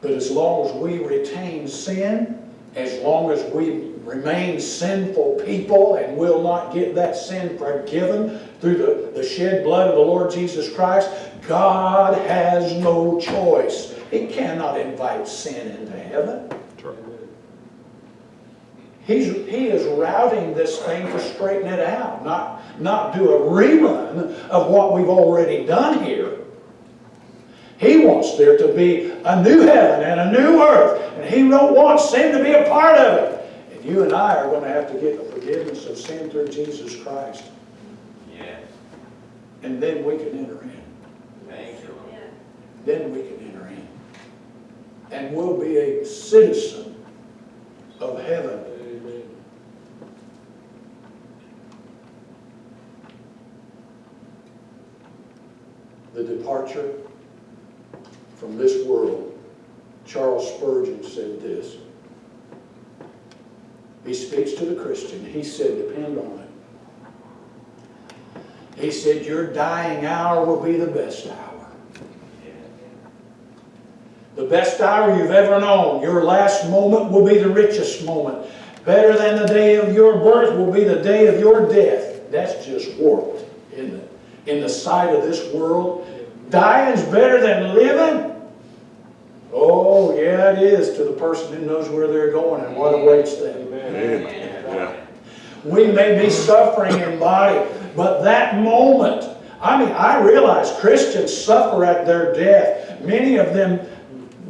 But as long as we retain sin, as long as we remain sinful people and will not get that sin forgiven through the, the shed blood of the Lord Jesus Christ, God has no choice. He cannot invite sin into heaven. He's, he is routing this thing to straighten it out, not, not do a rerun of what we've already done here. He wants there to be a new heaven and a new earth, and he don't want sin to be a part of it. And you and I are going to have to get the forgiveness of sin through Jesus Christ, Yes. and then we can enter in. Thank you, Then we can enter in. And we'll be a citizen of heaven. The departure from this world, Charles Spurgeon said this. He speaks to the Christian. He said, depend on it. He said, your dying hour will be the best hour. The best hour you've ever known. Your last moment will be the richest moment. Better than the day of your birth will be the day of your death. That's just warped, isn't it? In the sight of this world, dying's better than living. Oh, yeah, it is to the person who knows where they're going and what awaits them. Yeah. We may be suffering in body, but that moment, I mean, I realize Christians suffer at their death. Many of them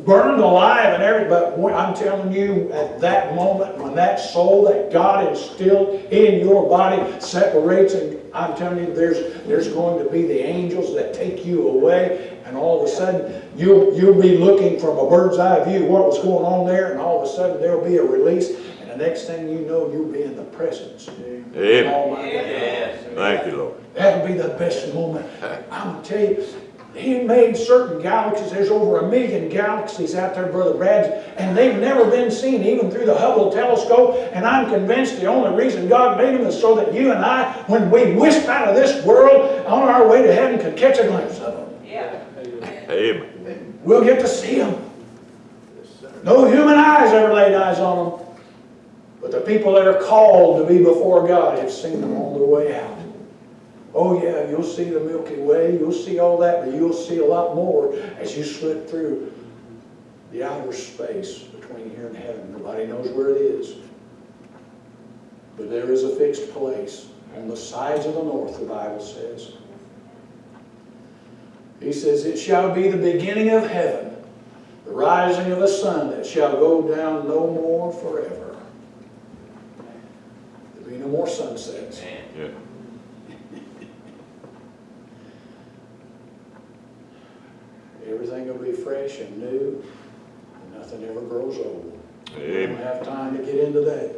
burned alive and everything, but when- I'm telling you, at that moment, when that soul that God instilled in your body separates, and I'm telling you, there's, there's going to be the angels that take you away, and all of a sudden, you'll, you'll be looking from a bird's eye view what was going on there, and all of a sudden, there'll be a release, and the next thing you know, you'll be in the presence. Amen. Yes. Thank you, Lord. That'll be the best moment. [LAUGHS] I'm tell you, he made certain galaxies, there's over a million galaxies out there, Brother Brad, and they've never been seen even through the Hubble telescope, and I'm convinced the only reason God made them is so that you and I, when we wisp out of this world, on our way to heaven, could catch a glimpse of them. Yeah. Amen. We'll get to see them. No human eyes ever laid eyes on them. But the people that are called to be before God have seen them on their way out. Oh yeah, you'll see the Milky Way, you'll see all that, but you'll see a lot more as you slip through the outer space between here and heaven. Nobody knows where it is. But there is a fixed place on the sides of the north, the Bible says. He says, It shall be the beginning of heaven, the rising of the sun that shall go down no more forever. There'll be no more sunsets. Yeah. Everything will be fresh and new, and nothing ever grows old. We don't have time to get into that.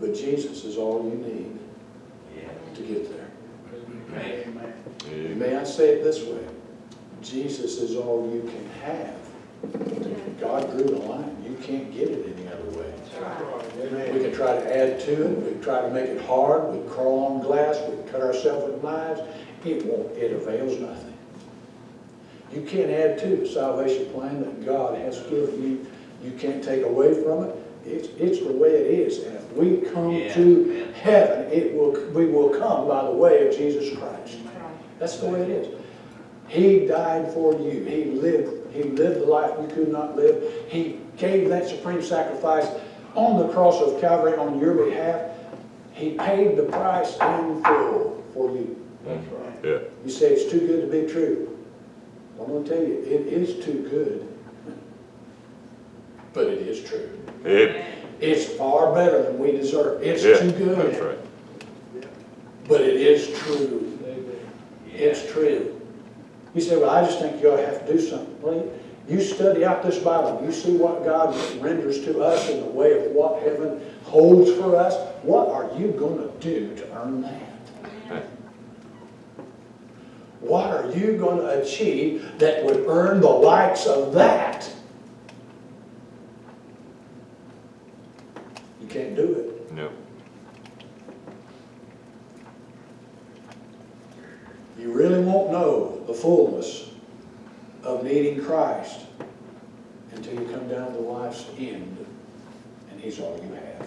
But Jesus is all you need to get there. Amen. May I say it this way? Jesus is all you can have. God drew the line. You can't get it any other way. We can try to add to it, we can try to make it hard, we can crawl on glass, we can cut ourselves with knives. It won't, it avails nothing. You can't add to the salvation plan that God has given you. You can't take away from it. It's, it's the way it is. And if we come Yeah. to heaven, it will, we will come by the way of Jesus Christ. That's the way it is. He died for you. He lived, he lived the life you could not live. He gave that supreme sacrifice on the cross of Calvary on your behalf. He paid the price in full for you. That's right. Yeah. You say it's too good to be true. I'm gonna tell you, it is too good. But it is true. Amen. It's far better than we deserve. It's Yeah. too good. That's right. But it is true. It's true. You say, well, I just think you ought to have to do something. Well, you study out this Bible, you see what God renders to us in the way of what heaven holds for us. What are you gonna do to earn that? What are you gonna achieve that would earn the likes of that? You can't do it. No. You really won't know the fullness of needing Christ until you come down to life's end and He's all you have.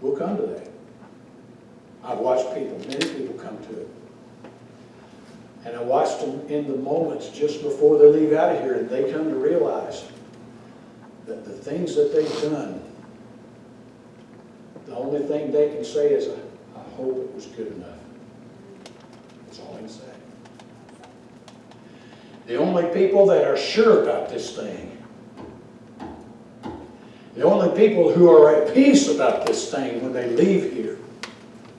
We'll come to that. I've watched people, many people come to it. And I watched them in the moments just before they leave out of here and they come to realize that the things that they've done, the only thing they can say is, I hope it was good enough. That's all I can say. The only people that are sure about this thing, the only people who are at peace about this thing when they leave here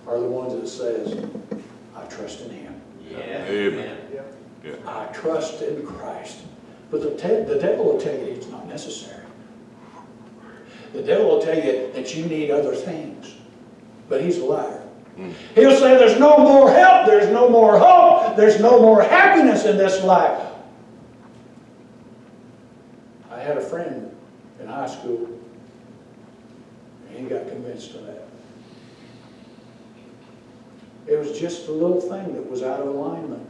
are the ones that says, I trust in Him. Amen. I trust in Christ. But the, te- the devil will tell you it's not necessary. The devil will tell you that you need other things. But he's a liar. Hmm. He'll say there's no more help, there's no more hope, there's no more happiness in this life. I had a friend in high school, and he got convinced of that. It was just a little thing that was out of alignment.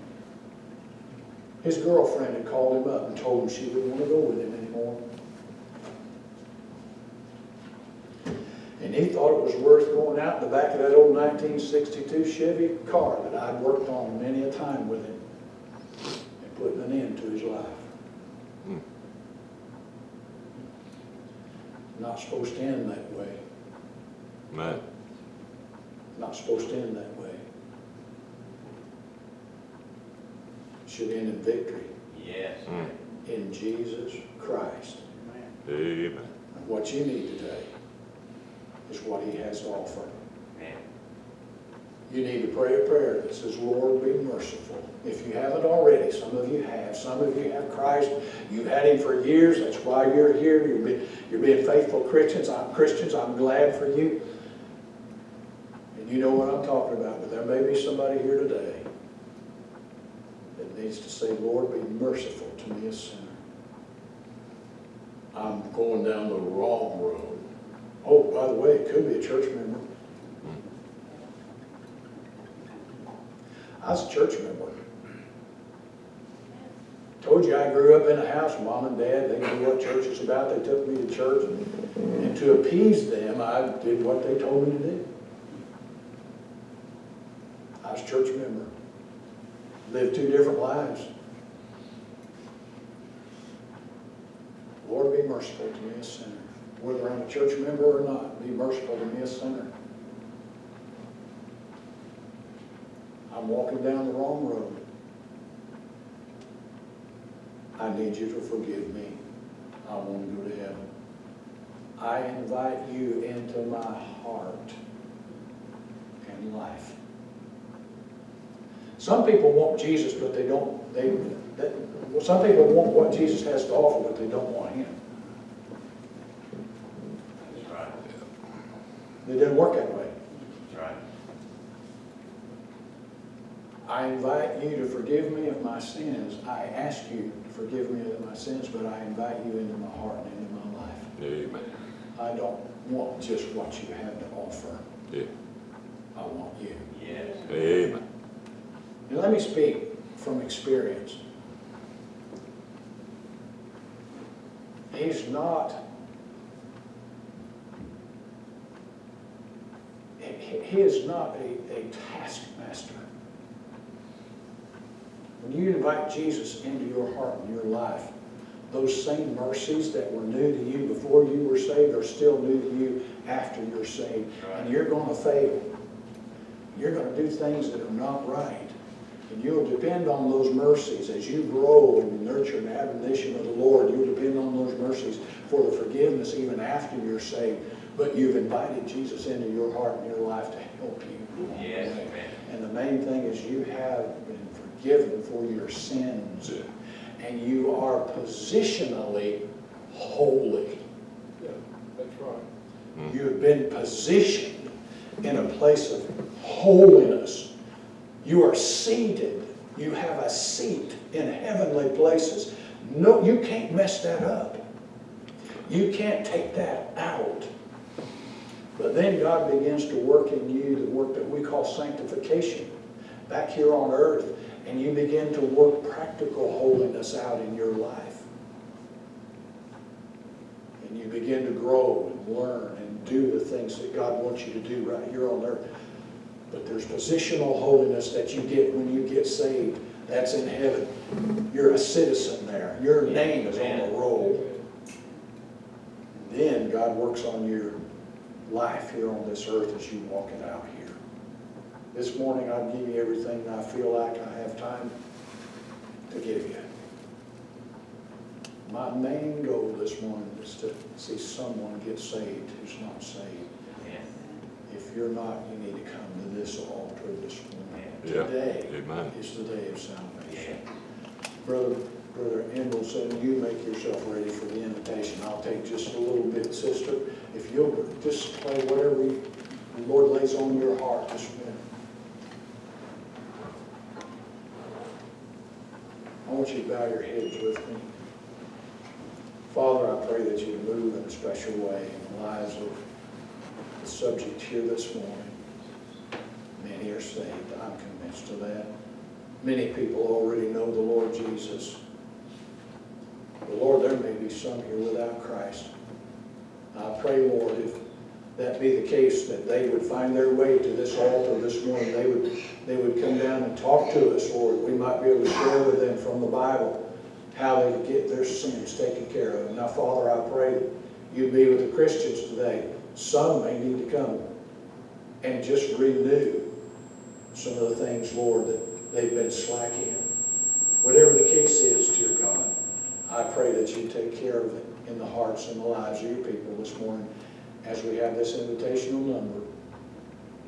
His girlfriend had called him up and told him she didn't want to go with him anymore. And he thought it was worth going out in the back of that old 1962 Chevy car that I'd worked on many a time with him and putting an end to his life. Hmm. Not supposed to end that way. Man. Not supposed to end that way. Should end in victory Yes. Mm. in Jesus Christ. Amen. And what you need today is what he has to offer. Amen. You need to pray a prayer that says, Lord, be merciful. If you haven't already, some of you have. Some of you have Christ. You've had him for years. That's why you're here. You're being, you're being faithful Christians. I'm Christians. I'm glad for you. And you know what I'm talking about. But there may be somebody here today that needs to say, Lord, be merciful to me, a sinner. I'm going down the wrong road. Oh, by the way, it could be a church member. I was a church member. Told you I grew up in a house, mom and dad, they knew what church is about, they took me to church, and, and to appease them, I did what they told me to do. I was a church member. Lived two different lives. Lord, be merciful to me, a sinner. Whether I'm a church member or not, be merciful to me, a sinner. I'm walking down the wrong road. I need you to forgive me. I want to go to heaven. I invite you into my heart and life. Some people want Jesus, but they don't, they, they, well, some people want what Jesus has to offer, but they don't want him. That's right. It doesn't work that way. That's right. I invite you to forgive me of my sins. I ask you to forgive me of my sins, but I invite you into my heart and into my life. Amen. I don't want just what you have to offer. Yeah. I want you. Yes. Amen. And let me speak from experience. He's not, he is not a, a taskmaster. When you invite Jesus into your heart and your life, those same mercies that were new to you before you were saved are still new to you after you're saved. And you're going to fail. You're going to do things that are not right. And you'll depend on those mercies as you grow and nurture and admonition of the Lord. You'll depend on those mercies for the forgiveness even after you're saved. But you've invited Jesus into your heart and your life to help you. Yes, amen. And the main thing is you have been forgiven for your sins. And you are positionally holy. Yeah, That's right. You have been positioned in a place of holiness. You are seated. You have a seat in heavenly places. No, you can't mess that up. You can't take that out. But then God begins to work in you the work that we call sanctification back here on earth, and you begin to work practical holiness out in your life. And you begin to grow and learn and do the things that God wants you to do right here on earth. But there's positional holiness that you get when you get saved. That's in heaven. You're a citizen there. Your name is on the roll. Then God works on your life here on this earth as you walk it out here. This morning, I'll give you everything I feel like I have time to give you. My main goal this morning is to see someone get saved who's not saved. You're not, you need to come to this altar this morning. Yeah. Today Amen. is the day of salvation. Yeah. Brother, Brother Engelson, you make yourself ready for the invitation. I'll take just a little bit, sister. If you'll just play whatever you, the Lord lays on your heart this minute. I want you to bow your heads with me. Father, I pray that you move in a special way in the lives of the subject here this morning. Many are saved, I'm convinced of that. Many people already know the Lord Jesus. But Lord, there may be some here without Christ. I pray, Lord, if that be the case, that they would find their way to this altar this morning. They would, they would come down and talk to us, Lord. We might be able to share with them from the Bible how they could get their sins taken care of. Now, Father, I pray that you be with the Christians today. Some may need to come and just renew some of the things, Lord, that they've been slack in. Whatever the case is, dear God, I pray that you take care of it in the hearts and the lives of your people this morning as we have this invitational number.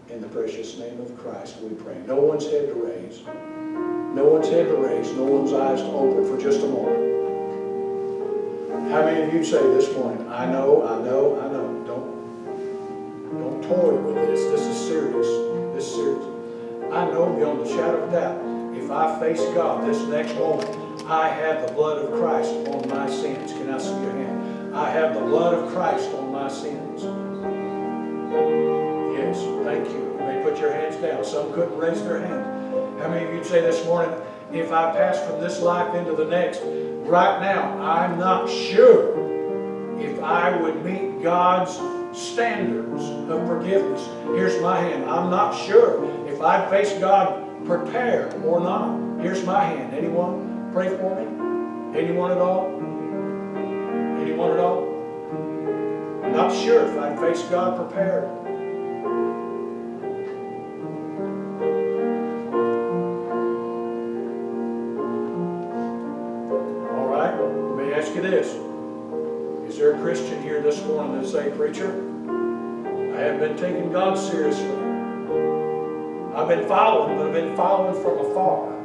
In the precious name of Christ, we pray. No one's head to raise. No one's head to raise. No one's eyes to open for just a moment. How many of you say this morning, I know, I know, I know. Don't, don't toy with this. This is serious. This is serious. I know beyond the shadow of doubt, if I face God this next moment, I have the blood of Christ on my sins. Can I see your hand? I have the blood of Christ on my sins. Yes, thank you. You may put your hands down. Some couldn't raise their hand. How many of you say this morning, if I pass from this life into the next, right now, I'm not sure if I would meet God's standards of forgiveness. Here's my hand. I'm not sure if I'd face God prepared or not. Here's my hand. Anyone pray for me? Anyone at all? Anyone at all? I'm not sure if I'd face God prepared. Say, Preacher, I haven't been taking God seriously. I've been following, but I've been following from afar.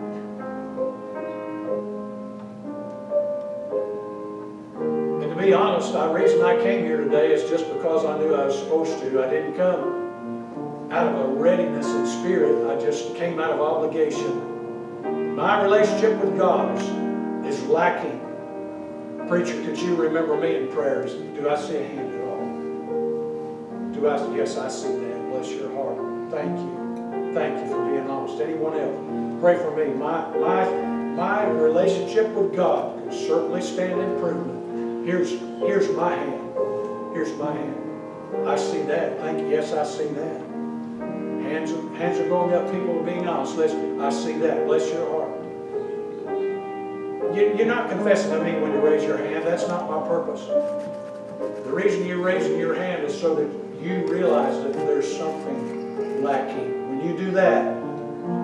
And to be honest, the reason I came here today is just because I knew I was supposed to. I didn't come out of a readiness in spirit. I just came out of obligation. My relationship with God is, is lacking. Preacher, could you remember me in prayers? Do I see a hand Do I? Yes, I see that. Bless your heart. Thank you. Thank you for being honest. Anyone else? Pray for me. My, my, my relationship with God can certainly stand improvement. Here's, here's my hand. Here's my hand. I see that. Thank you. Yes, I see that. Hands, hands are going up. People are being honest. I see that. Bless your heart. You, you're not confessing to me when you raise your hand. That's not my purpose. The reason you're raising your hand is so that you realize that there's something lacking. When you do that,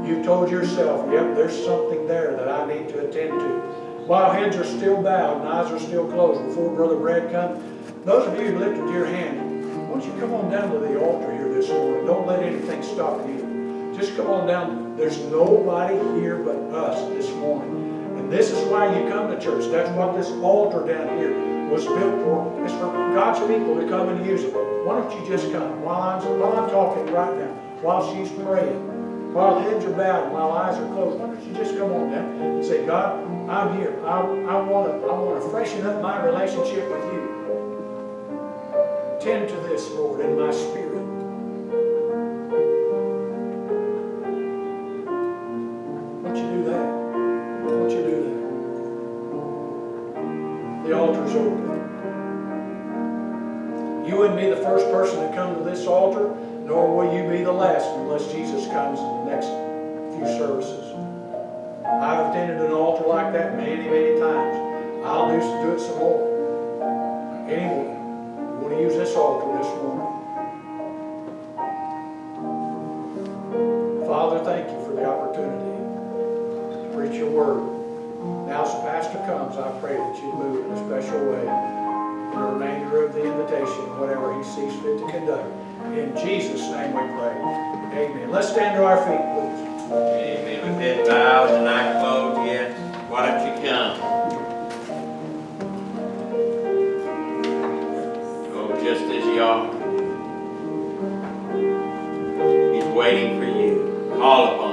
you've told yourself, yep, there's something there that I need to attend to. While heads are still bowed and eyes are still closed before Brother Brad comes, those of you who lifted your hand, why don't you come on down to the altar here this morning? Don't let anything stop you. Just come on down. There's nobody here but us this morning. And this is why you come to church. That's what this altar down here was built for. It's for God's people to come and use it. Why don't you just come while I'm, while I'm talking right now, while she's praying, while heads are bowed, while eyes are closed. Why don't you just come on down and say, God, I'm here. I, I want to I want to freshen up my relationship with you. Tend to this, Lord, in my spirit. First person to come to this altar, nor will you be the last unless Jesus comes in the next few services. I've attended an altar like that many, many times. I'll do, do it some more. Anyone, you want to use this altar this morning? Father, thank you for the opportunity to preach your word. Now as the pastor comes, I pray that you move in a special way the remainder of the invitation, whatever he sees fit to conduct. In Jesus' name we pray. Amen. Let's stand to our feet, please. Amen. With head bowed and eye closed yet, why don't you come? Oh, just as you are. He's waiting for you. Call upon